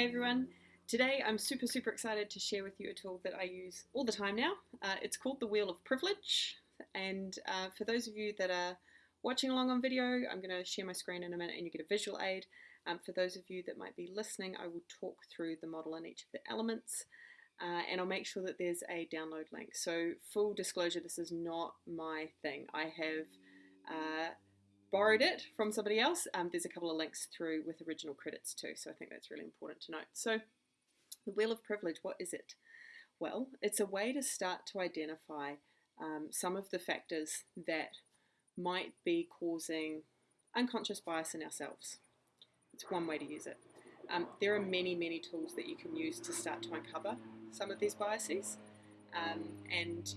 Hey everyone, today I'm super super excited to share with you a tool that I use all the time now. Uh, it's called the Wheel of Privilege and uh, for those of you that are watching along on video I'm going to share my screen in a minute and you get a visual aid. Um, for those of you that might be listening I will talk through the model and each of the elements uh, and I'll make sure that there's a download link. So full disclosure this is not my thing. I have uh, borrowed it from somebody else. Um, there's a couple of links through with original credits too, so I think that's really important to note. So the Wheel of Privilege, what is it? Well, it's a way to start to identify um, some of the factors that might be causing unconscious bias in ourselves. It's one way to use it. Um, there are many, many tools that you can use to start to uncover some of these biases. Um, and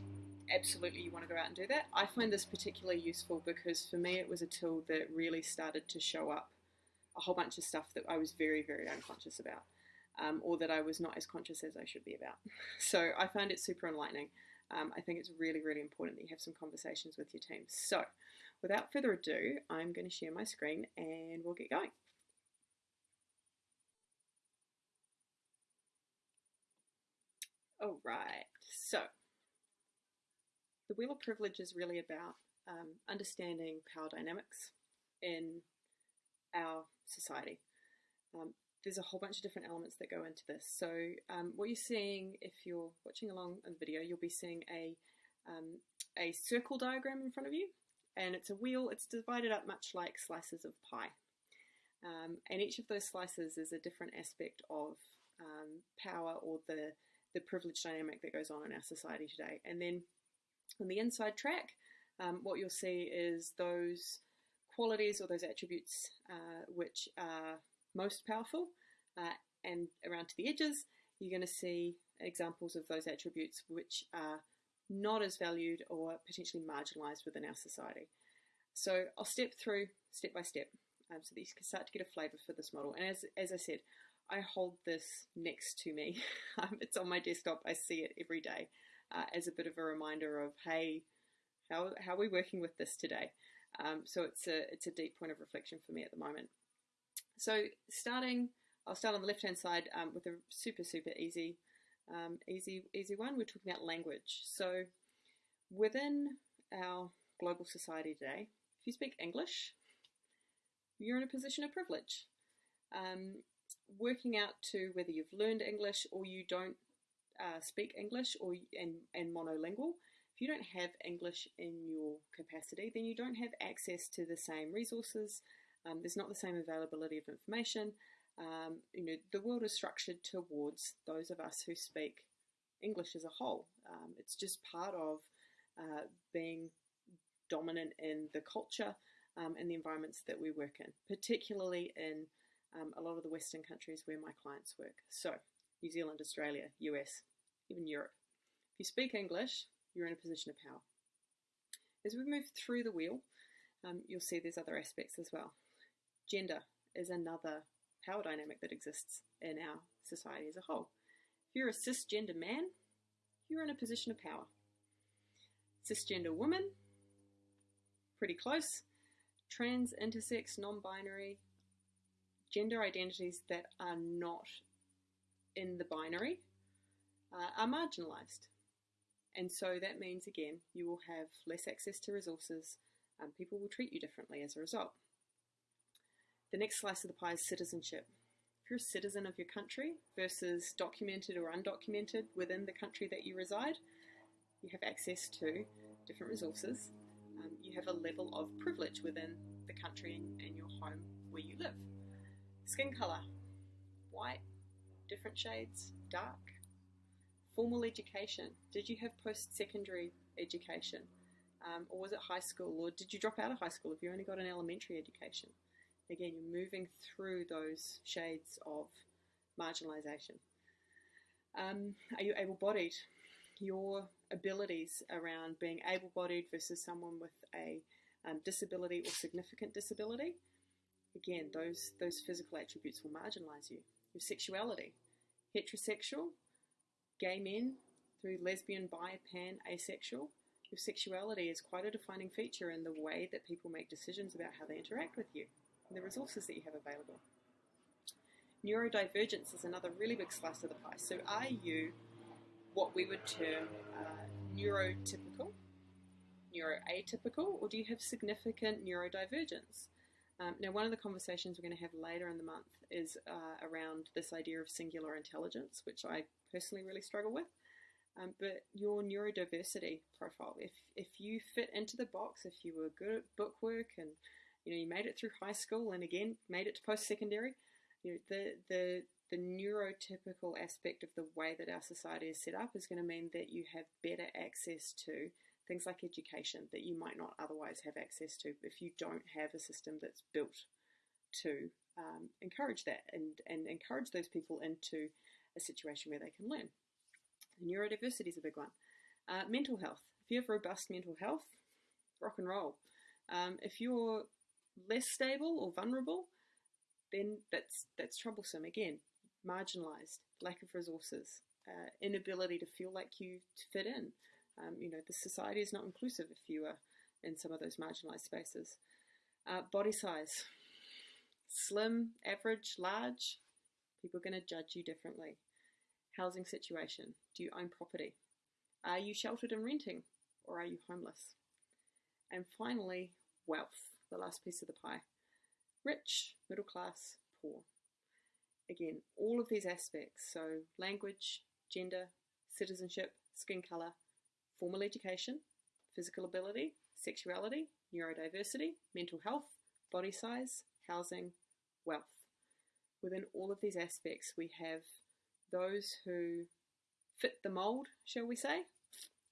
absolutely you want to go out and do that. I find this particularly useful because for me it was a tool that really started to show up a whole bunch of stuff that I was very, very unconscious about. Um, or that I was not as conscious as I should be about. So I find it super enlightening. Um, I think it's really, really important that you have some conversations with your team. So without further ado, I'm going to share my screen and we'll get going. All right, so the Wheel of Privilege is really about um, understanding power dynamics in our society. Um, there's a whole bunch of different elements that go into this. So um, what you're seeing, if you're watching along in the video, you'll be seeing a, um, a circle diagram in front of you. And it's a wheel, it's divided up much like slices of pie. Um, and each of those slices is a different aspect of um, power or the, the privilege dynamic that goes on in our society today. And then on the inside track, um, what you'll see is those qualities or those attributes uh, which are most powerful uh, and around to the edges you're going to see examples of those attributes which are not as valued or potentially marginalized within our society. So I'll step through step by step um, so that you can start to get a flavor for this model. And as, as I said, I hold this next to me. Um, it's on my desktop. I see it every day uh, as a bit of a reminder of, hey, how, how are we working with this today? Um, so it's a, it's a deep point of reflection for me at the moment. So starting, I'll start on the left-hand side um, with a super, super easy, um, easy, easy one. We're talking about language. So within our global society today, if you speak English, you're in a position of privilege. Um, working out to whether you've learned English or you don't uh, speak English or and, and monolingual, if you don't have English in your capacity, then you don't have access to the same resources. Um, there's not the same availability of information. Um, you know, the world is structured towards those of us who speak English as a whole. Um, it's just part of uh, being dominant in the culture um, and the environments that we work in, particularly in um, a lot of the Western countries where my clients work. So, New Zealand, Australia, US, even Europe. If you speak English, you're in a position of power. As we move through the wheel, um, you'll see there's other aspects as well. Gender is another power dynamic that exists in our society as a whole. If you're a cisgender man, you're in a position of power. Cisgender woman, pretty close. Trans, intersex, non binary, gender identities that are not in the binary uh, are marginalised. And so that means, again, you will have less access to resources, and people will treat you differently as a result. The next slice of the pie is citizenship. If you're a citizen of your country versus documented or undocumented within the country that you reside, you have access to different resources. Um, you have a level of privilege within the country and your home where you live. Skin colour, white, different shades, dark. Formal education, did you have post-secondary education? Um, or was it high school? Or did you drop out of high school if you only got an elementary education? Again, you're moving through those shades of marginalisation. Um, are you able-bodied? Your abilities around being able-bodied versus someone with a um, disability or significant disability Again, those, those physical attributes will marginalize you. Your sexuality, heterosexual, gay men, through lesbian, bi, pan, asexual. Your sexuality is quite a defining feature in the way that people make decisions about how they interact with you and the resources that you have available. Neurodivergence is another really big slice of the pie. So, are you what we would term uh, neurotypical, neuroatypical, or do you have significant neurodivergence? Um, now, one of the conversations we're going to have later in the month is uh, around this idea of singular intelligence, which I personally really struggle with. Um, but your neurodiversity profile, if if you fit into the box, if you were good at bookwork and you know you made it through high school and again made it to post secondary, you know, the the the neurotypical aspect of the way that our society is set up is going to mean that you have better access to things like education that you might not otherwise have access to if you don't have a system that's built to um, encourage that and, and encourage those people into a situation where they can learn. Neurodiversity is a big one. Uh, mental health. If you have robust mental health, rock and roll. Um, if you're less stable or vulnerable, then that's that's troublesome. Again, marginalised, lack of resources, uh, inability to feel like you fit in. Um, you know, the society is not inclusive if you are in some of those marginalised spaces. Uh, body size, slim, average, large, people are going to judge you differently. Housing situation, do you own property? Are you sheltered and renting, or are you homeless? And finally, wealth, the last piece of the pie. Rich, middle class, poor. Again, all of these aspects, so language, gender, citizenship, skin colour, formal education, physical ability, sexuality, neurodiversity, mental health, body size, housing, wealth. Within all of these aspects, we have those who fit the mould, shall we say,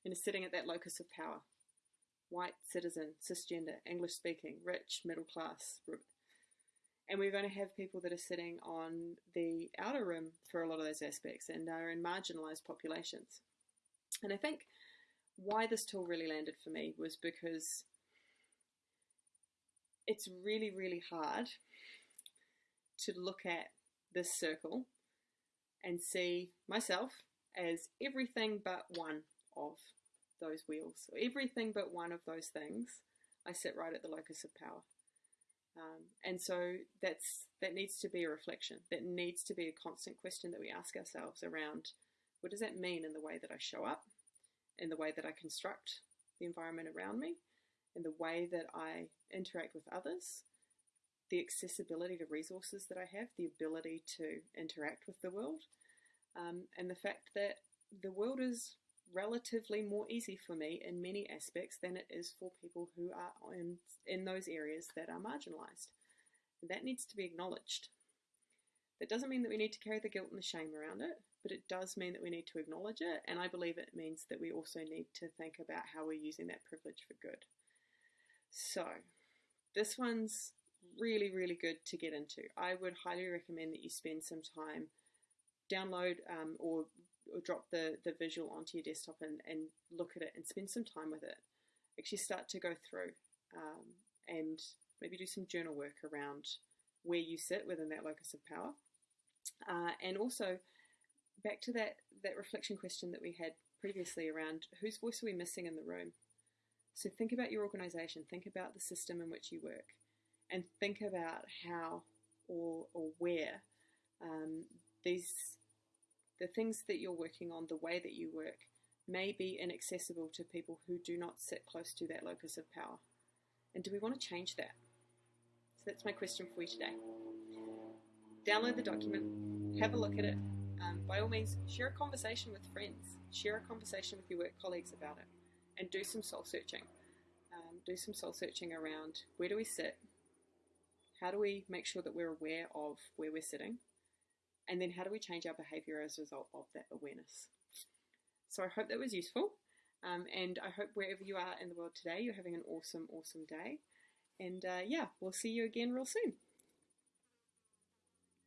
and are sitting at that locus of power. White, citizen, cisgender, English speaking, rich, middle class. And we're going to have people that are sitting on the outer rim for a lot of those aspects and are in marginalised populations. And I think why this tool really landed for me was because it's really, really hard to look at this circle and see myself as everything but one of those wheels, or everything but one of those things. I sit right at the locus of power. Um, and so that's that needs to be a reflection. That needs to be a constant question that we ask ourselves around what does that mean in the way that I show up? In the way that I construct the environment around me, in the way that I interact with others, the accessibility to resources that I have, the ability to interact with the world, um, and the fact that the world is relatively more easy for me in many aspects than it is for people who are in, in those areas that are marginalised. That needs to be acknowledged. That doesn't mean that we need to carry the guilt and the shame around it but it does mean that we need to acknowledge it, and I believe it means that we also need to think about how we're using that privilege for good. So, this one's really, really good to get into. I would highly recommend that you spend some time, download um, or, or drop the, the visual onto your desktop and, and look at it and spend some time with it. Actually, start to go through um, and maybe do some journal work around where you sit within that locus of power. Uh, and also, back to that that reflection question that we had previously around whose voice are we missing in the room. So think about your organization, think about the system in which you work, and think about how or or where um, these the things that you're working on, the way that you work, may be inaccessible to people who do not sit close to that locus of power. And do we want to change that? So that's my question for you today. Download the document, have a look at it, um, by all means, share a conversation with friends, share a conversation with your work colleagues about it, and do some soul searching. Um, do some soul searching around where do we sit, how do we make sure that we're aware of where we're sitting, and then how do we change our behavior as a result of that awareness. So I hope that was useful, um, and I hope wherever you are in the world today, you're having an awesome, awesome day. And uh, yeah, we'll see you again real soon.